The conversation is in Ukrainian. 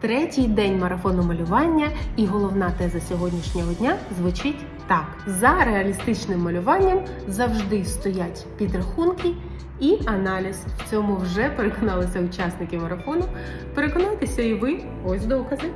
Третій день марафону малювання, і головна теза сьогоднішнього дня звучить так: за реалістичним малюванням завжди стоять підрахунки і аналіз. В цьому вже переконалися учасники марафону. Переконайтеся і ви ось докази.